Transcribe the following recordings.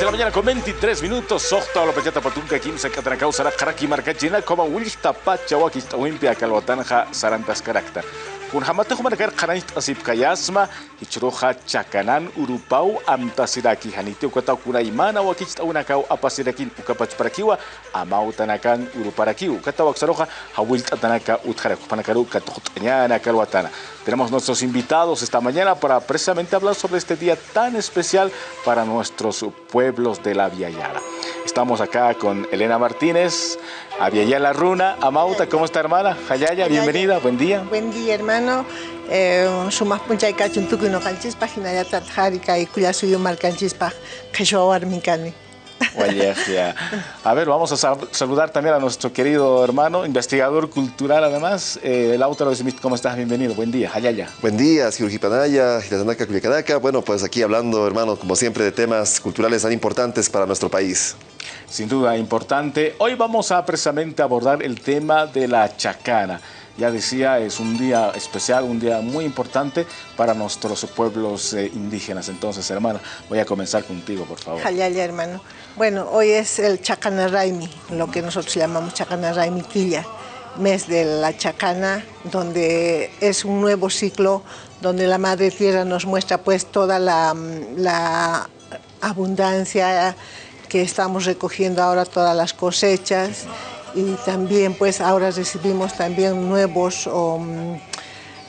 de la mañana con 23 minutos. Sohta lo pechata patunca kimsa katanakau sara karaki markachina como wilta pacha wakista wimpia kalwatanja sarantas karakta. Kun hamata humanakar kanait asip kayasma hichroja chakanan urupau amtasiraki hanitio kata kuna imana wakista unakau apasirakin ukapach parakiwa amau tanakan uruparakiu kata waksaroja hawil tatanaka utjaraku panakaru katohtanyana kalwatana. Tenemos nuestros invitados esta mañana para precisamente hablar sobre este día tan especial para nuestros pueblos de la Via Yala. Estamos acá con Elena Martínez, Aviala Runa, Amauta, ¿cómo está hermana? Hayaya, bienvenida, buen día. Buen día hermano. Sumas punchay kachuntuku no canchispaj, hinaya tatjarika y cuya suyo mal canchispaj, kashawar minkani. A ver, vamos a saludar también a nuestro querido hermano, investigador cultural además, eh, el autor de ¿cómo estás? Bienvenido, buen día, Hayaya. Buen día, Panaya, Hilatanaka, Culiacanaca. Bueno, pues aquí hablando, hermano, como siempre, de temas culturales tan importantes para nuestro país. Sin duda, importante. Hoy vamos a precisamente abordar el tema de la chacana ya decía, es un día especial, un día muy importante para nuestros pueblos eh, indígenas. Entonces, hermana, voy a comenzar contigo, por favor. Jayaya, hermano. Bueno, hoy es el Chacanaraimi, lo que nosotros llamamos Chacanaraimi Quilla, mes de la Chacana, donde es un nuevo ciclo, donde la Madre Tierra nos muestra pues toda la, la abundancia que estamos recogiendo ahora, todas las cosechas, y también pues ahora recibimos también nuevos um,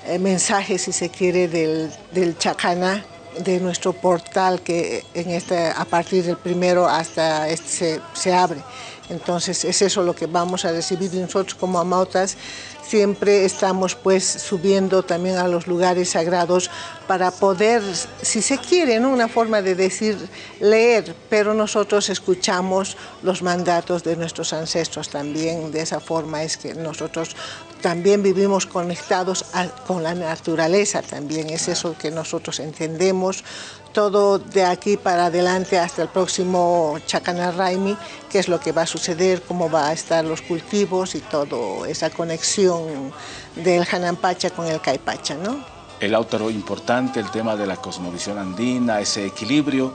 eh, mensajes, si se quiere, del, del Chacana, de nuestro portal que en este, a partir del primero hasta este se, se abre. Entonces es eso lo que vamos a recibir nosotros como amautas siempre estamos pues subiendo también a los lugares sagrados para poder, si se quiere, una forma de decir, leer, pero nosotros escuchamos los mandatos de nuestros ancestros también, de esa forma es que nosotros también vivimos conectados con la naturaleza también, es eso que nosotros entendemos, todo de aquí para adelante hasta el próximo Chacanaraimi, qué es lo que va a suceder, cómo va a estar los cultivos y toda esa conexión del Hanampacha con el Caipacha, ¿no? El autor importante, el tema de la cosmovisión andina, ese equilibrio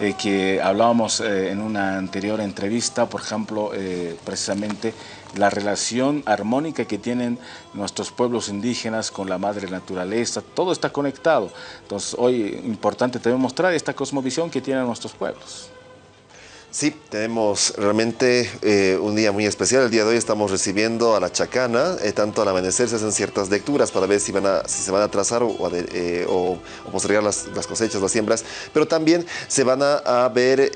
eh, que hablábamos eh, en una anterior entrevista, por ejemplo, eh, precisamente la relación armónica que tienen nuestros pueblos indígenas con la madre naturaleza, todo está conectado. Entonces hoy importante también mostrar esta cosmovisión que tienen nuestros pueblos. Sí, tenemos realmente eh, un día muy especial. El día de hoy estamos recibiendo a la Chacana. Eh, tanto al amanecer se hacen ciertas lecturas para ver si, van a, si se van a trazar o, eh, o, postergar las, cosechas, las siembras. Pero también se van a, ver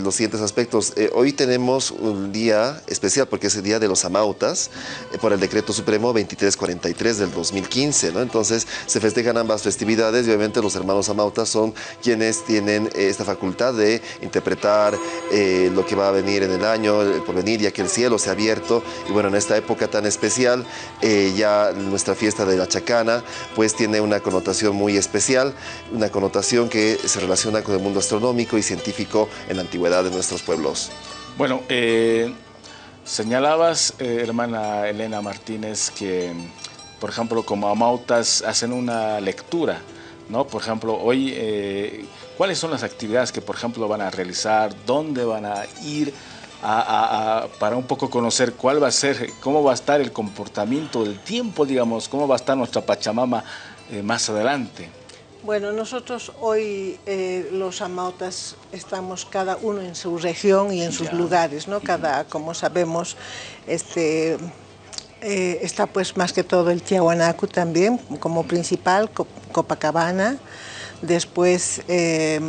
los siguientes aspectos. hoy tenemos un día especial porque es el Día de los Amautas por el Decreto Supremo 2343 del 2015. ¿no? Entonces se festejan ambas festividades y obviamente los hermanos Amautas son quienes tienen esta facultad de interpretar eh, lo que va a venir en el año, el porvenir, ya que el cielo se ha abierto. Y bueno, en esta época tan especial, eh, ya nuestra fiesta de la Chacana, pues tiene una connotación muy especial, una connotación que se relaciona con el mundo astronómico y científico en la antigüedad de nuestros pueblos. Bueno, eh, señalabas, hermana Elena Martínez, que, por ejemplo, como amautas hacen una lectura, ¿no? Por ejemplo, hoy ¿Cuáles son las actividades que, por ejemplo, van a realizar? ¿Dónde van a ir? para un poco conocer cuál va a ser, cómo va a estar el comportamiento del tiempo, digamos, cómo va a estar nuestra Pachamama eh, más adelante. Bueno, nosotros hoy eh, los amautas estamos cada uno en su región y en sus lugares, ¿no? Cada, como sabemos, este, eh, está pues más que todo el Tiahuanacu también como principal, Copacabana, después eh,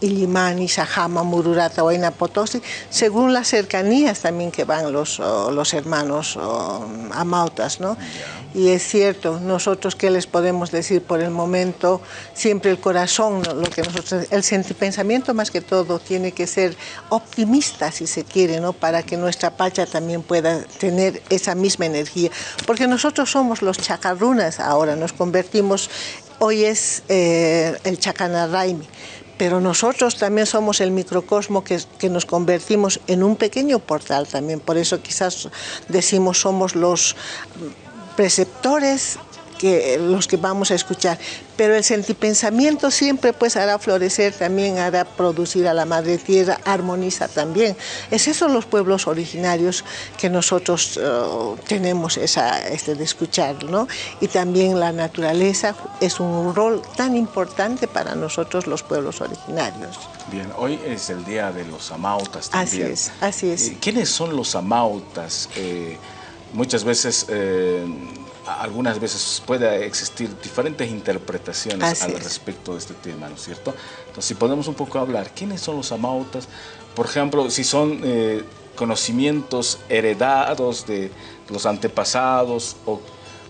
Illimani, Sajama, Mururata, Huayna Potosi, según las cercanías también que van los, los hermanos amautas, ¿no? Y es cierto, nosotros qué les podemos decir por el momento, siempre el corazón, lo que nosotros, el pensamiento más que todo tiene que ser optimista si se quiere, ¿no? Para que nuestra pacha también pueda tener esa misma energía, porque nosotros somos los chacarrunas ahora, nos convertimos hoy es eh, el Chacanaraimi, pero nosotros también somos el microcosmo que, que, nos convertimos en un pequeño portal también, por eso quizás decimos somos los preceptores que los que vamos a escuchar. Pero el sentipensamiento siempre pues hará florecer, también hará producir a la madre tierra, armoniza también. Es eso los pueblos originarios que nosotros uh, tenemos esa, este de escuchar, ¿no? Y también la naturaleza es un rol tan importante para nosotros los pueblos originarios. Bien, hoy es el día de los amautas también. Así es, así es. Eh, ¿Quiénes son los amautas? Eh, muchas veces eh, algunas veces puede existir diferentes interpretaciones al respecto de este tema, ¿no es cierto? Entonces, si podemos un poco hablar, ¿quiénes son los amautas? Por ejemplo, si son eh, conocimientos heredados de los antepasados o,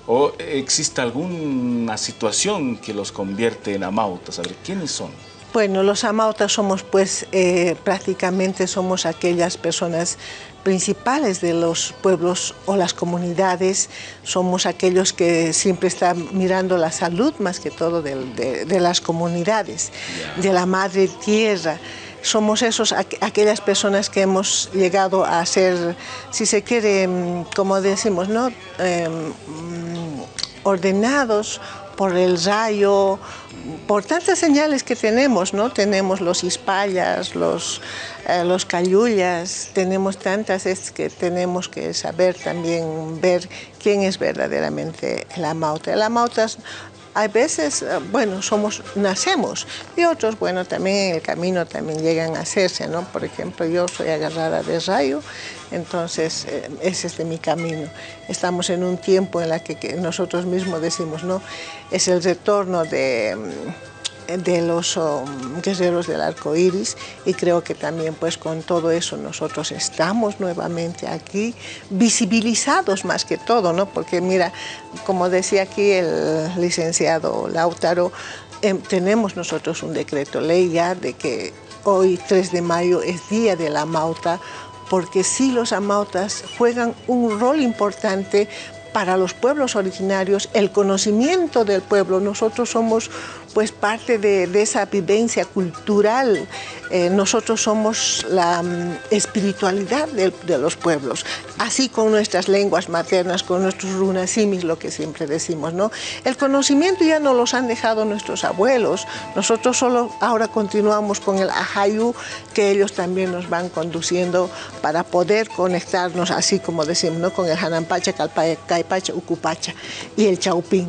o, existe alguna situación que los convierte en amautas. A ver, ¿quiénes son? Bueno, los amautas somos pues eh, prácticamente somos aquellas personas principales de los pueblos o las comunidades, somos aquellos que siempre están mirando la salud más que todo de, las comunidades, de la madre tierra. Somos esos, aquellas personas que hemos llegado a ser, si se quiere, mm, como decimos, ¿no? Em, mm, ordenados por el rayo, por tantas señales que tenemos, ¿no? Tenemos los ispallas, los, eh, los cayullas, tenemos tantas es que tenemos que saber también ver quién es verdaderamente el amauta. El amauta hay veces, eh, bueno, somos, nacemos y otros, bueno, también en el camino también llegan a hacerse, ¿no? Por ejemplo, yo soy agarrada de rayo, entonces eh, ese es de mi camino. Estamos en un tiempo en la que, nosotros mismos decimos, ¿no? Es el retorno de de los um, guerreros del arco iris y creo que también pues con todo eso nosotros estamos nuevamente aquí visibilizados más que todo, ¿no? porque mira, como decía aquí el licenciado Lautaro, em, tenemos nosotros un decreto ley ya de que hoy 3 de mayo es día de la mauta porque sí los amautas juegan un rol importante para los pueblos originarios, el conocimiento del pueblo. Nosotros somos pues parte de, esa vivencia cultural. Eh, nosotros somos la mm, espiritualidad de, los pueblos, así con nuestras lenguas maternas, con nuestros runasimis, lo que siempre decimos. ¿no? El conocimiento ya nos los han dejado nuestros abuelos, nosotros solo ahora continuamos con el ajayu que ellos también nos van conduciendo para poder conectarnos, así como decimos, ¿no? con el hanampacha, caipacha, ucupacha y el chaupín.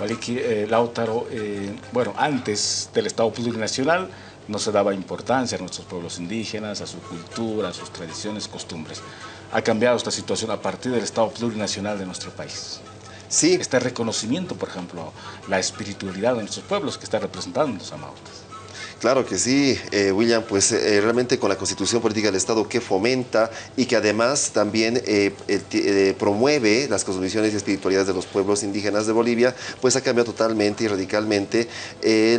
Waliki, eh, Lautaro, eh, bueno, antes del Estado plurinacional no se daba importancia a nuestros pueblos indígenas, a su cultura, a sus tradiciones, costumbres. Ha cambiado esta situación a partir del Estado plurinacional de nuestro país. Sí. Este reconocimiento, por ejemplo, la espiritualidad de nuestros pueblos que está representando los amautas. Claro que sí, eh, William, pues eh, realmente con la Constitución Política del Estado que fomenta y que además también eh, promueve las cosmovisiones y espiritualidades de los pueblos indígenas de Bolivia, pues ha cambiado totalmente y radicalmente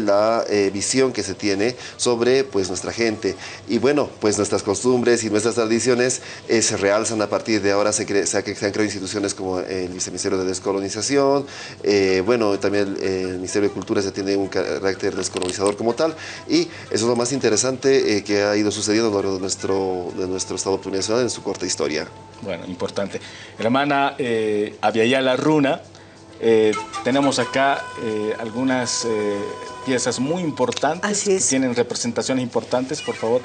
la visión que se tiene sobre pues nuestra gente. Y bueno, pues nuestras costumbres y nuestras tradiciones se realzan a partir de ahora, se, se, han creado instituciones como el Viceministerio de Descolonización, bueno, también el, Ministerio de Cultura se tiene un carácter descolonizador como tal, eso es lo más interesante eh, que ha ido sucediendo a lo largo de nuestro, de nuestro Estado plurinacional en su corta historia. Bueno, importante. Hermana eh, Aviala Runa, eh, tenemos acá eh, algunas piezas muy importantes que tienen representaciones importantes, por favor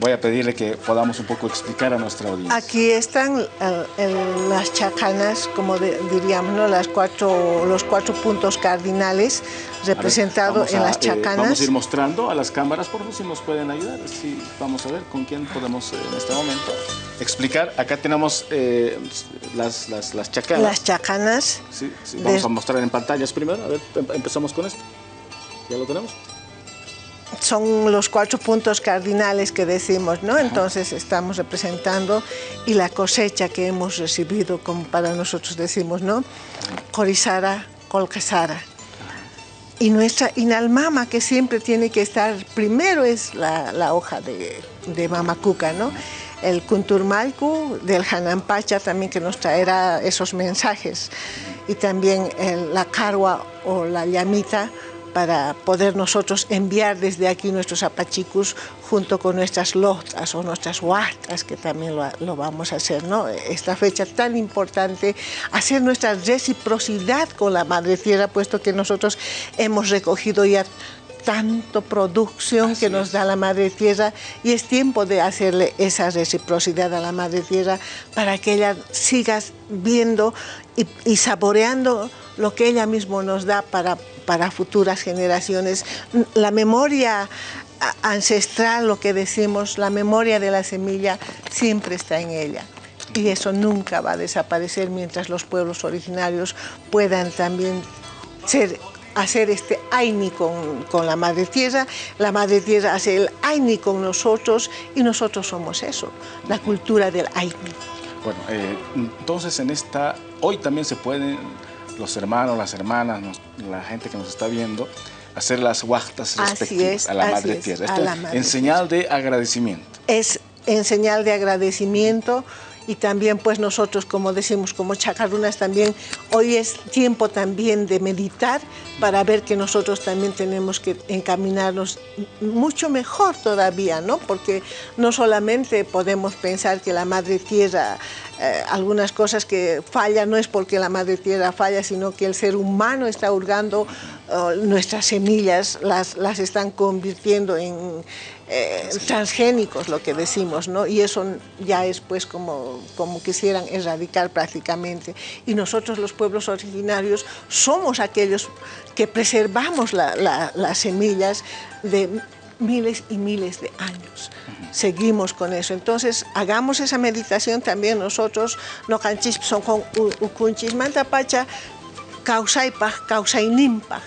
voy a pedirle que podamos un poco explicar a nuestra audiencia. Aquí están las chacanas, como diríamos, ¿no? las cuatro, los cuatro puntos cardinales representados en las eh, chacanas. vamos a ir mostrando a las cámaras, por favor, si nos pueden ayudar. Si, vamos a ver con quién podemos eh, en este momento explicar. Acá tenemos eh, las, las, las, chacanas. Las chacanas. Sí, sí. Vamos a mostrar en pantallas primero. A ver, em, empezamos con esto. ¿Ya lo tenemos? Son los cuatro puntos cardinales que decimos, ¿no? Entonces estamos representando y la cosecha que hemos recibido, como para nosotros decimos, ¿no? Corizara, Colcasara. Y nuestra inalmama, que siempre tiene que estar, primero es la, hoja de, de mamacuca, ¿no? El kunturmalku del Hanampacha también que nos traerá esos mensajes. Y también la carua o la llamita para poder nosotros enviar desde aquí nuestros apachicus junto con nuestras lotas o nuestras huastas, que también lo, vamos a hacer, ¿no? Esta fecha tan importante, hacer nuestra reciprocidad con la Madre Tierra, puesto que nosotros hemos recogido ya tanto producción que nos da la Madre Tierra y es tiempo de hacerle esa reciprocidad a la Madre Tierra para que ella siga viendo y, saboreando lo que ella misma nos da para, para futuras generaciones. La memoria ancestral, lo que decimos, la memoria de la semilla siempre está en ella y eso nunca va a desaparecer mientras los pueblos originarios puedan también ser hacer este Aini con, con, la Madre Tierra, la Madre Tierra hace el Aini con nosotros y nosotros somos eso, la cultura del Aini. Bueno, eh, entonces en esta, hoy también se pueden los hermanos, las hermanas, la gente que nos está viendo, hacer las huachtas respectivas a la Madre Tierra. Esto en señal de agradecimiento. Es en señal de agradecimiento y también pues nosotros como decimos como chacarunas también hoy es tiempo también de meditar para ver que nosotros también tenemos que encaminarnos mucho mejor todavía no porque no solamente podemos pensar que la madre tierra eh, algunas cosas que fallan no es porque la madre tierra falla sino que el ser humano está hurgando nuestras semillas las, las están convirtiendo en eh, transgénicos, lo que decimos, ¿no? Y eso ya es pues como, como quisieran erradicar prácticamente. Y nosotros los pueblos originarios somos aquellos que preservamos las semillas de miles y miles de años. Seguimos con eso. Entonces, hagamos esa meditación también nosotros, no canchis son con ukunchis pacha, kawsaypaq kawsayninpaq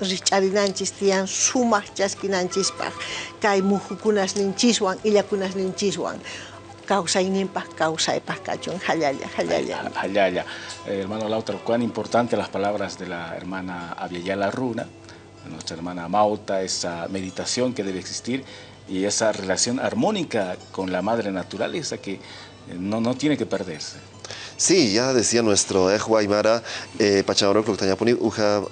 richarinanchis tiyan sumaq chaskinanchispaq kay muhukunasninchiswan illakunasninchiswan kawsayninpaq kawsaypaq kachun hallalla hallalla hallalla eh, hermano Lautaro cuán importante las palabras de la hermana Aviala Runa nuestra hermana Mauta esa meditación que debe existir y esa relación armónica con la madre naturaleza que eh, no, no tiene que perderse Sí, ya decía nuestro Ejo Aymara, eh, Uja,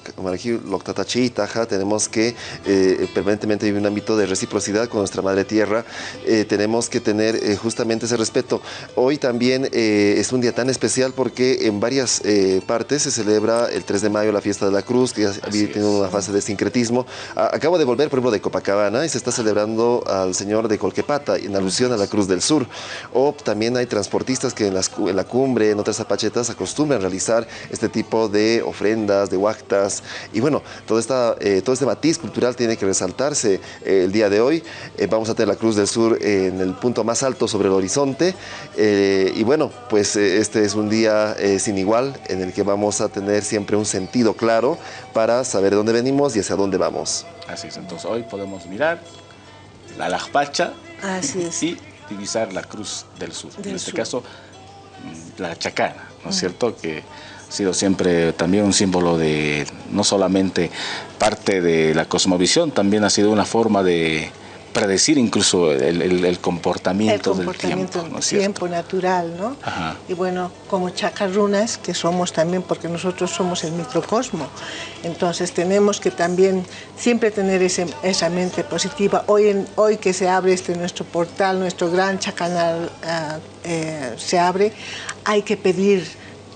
tenemos que eh, permanentemente vivir un ámbito de reciprocidad con nuestra Madre Tierra, eh, tenemos que tener eh, justamente ese respeto. Hoy también es un día tan especial porque en varias partes se celebra el 3 de mayo la fiesta de la cruz, que ya tiene una fase de sincretismo. acabo de volver, por ejemplo, de Copacabana y se está celebrando al Señor de Colquepata en alusión a la Cruz del Sur. O también hay transportistas que en, en la cumbre en otras zapachetas acostumbran realizar este tipo de ofrendas, de huactas. Y bueno, todo, esta, eh, todo este matiz cultural tiene que resaltarse eh, el día de hoy. Eh, vamos a tener la Cruz del Sur en el punto más alto sobre el horizonte. y bueno, pues este es un día sin igual en el que vamos a tener siempre un sentido claro para saber de dónde venimos y hacia dónde vamos. Así es, entonces hoy podemos mirar la Lajpacha y divisar la Cruz del Sur. en este caso, la chacana, ¿no es cierto? Que ha sido siempre también un símbolo de, no solamente parte de la cosmovisión, también ha sido una forma de predecir incluso el, comportamiento, del tiempo, ¿no tiempo natural, ¿no? Y bueno, como chacarrunas, que somos también, porque nosotros somos el microcosmo, entonces tenemos que también siempre tener esa mente positiva. Hoy, en, hoy que se abre este nuestro portal, nuestro gran chacanal ah, eh, se abre, hay que pedir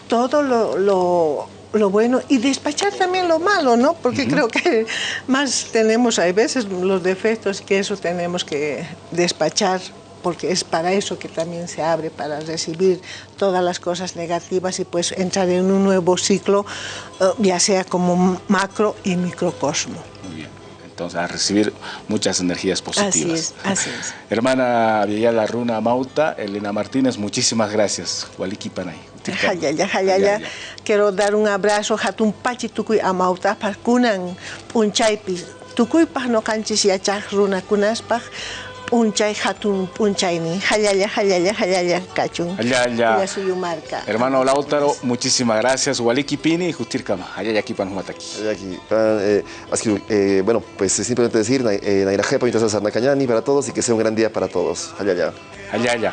todo lo lo bueno y despachar también lo malo, ¿no? Porque creo que más tenemos, hay veces, los defectos que eso tenemos que despachar porque es para eso que también se abre, para recibir todas las cosas negativas y pues entrar en un nuevo ciclo, eh, ya sea como macro y microcosmo. Muy bien. Entonces, a recibir muchas energías positivas. Así es, así es. Hermana Villela Runa Mauta, Elena Martínez, muchísimas gracias. Waliki Panay. Quiero dar un abrazo hatun pachi tukuy amauta kunan punchaypi tukuypaj noqanchis yachaq runakunaspa punchay hatun punchayni. Hallalla hallalla hallalla kachun. Hallalla marca hermano Lautaro muchísimas gracias. Waliki pini justirkama. Hallalla kipan humataki hallaki eh, eh, bueno pues simplemente decir eh, nairajepa mientras para todos y que sea un gran día para todos. Hallalla hallalla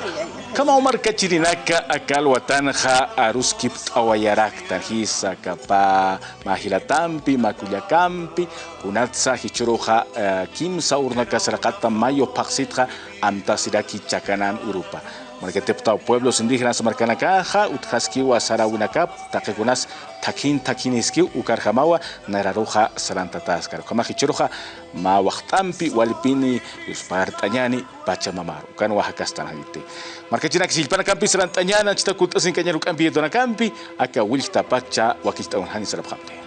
kama umar kachirinaka akal watanja aruskip awayarakta hisa kapa mahilatampi makullakampi kunatsa hichuruja uh, kimsa urnaka sarakata mayo paksitja amtasiraki chakanan urupa Marquetepta pueblos indígenas marcanakaja, utjaskiwa sarawinakap, taquekunas takin takiniskiw ukarjamawa nararuja sarantataskar. Kamajichuruja ma waqtampi walipini yuspartañani pachamamaru. Ukan oaxacastanadite. Marcachinak silpanakampi sarantañana chitakultasin kañarukampi yedonakampi aka wilta pacha unhani sarapjamte.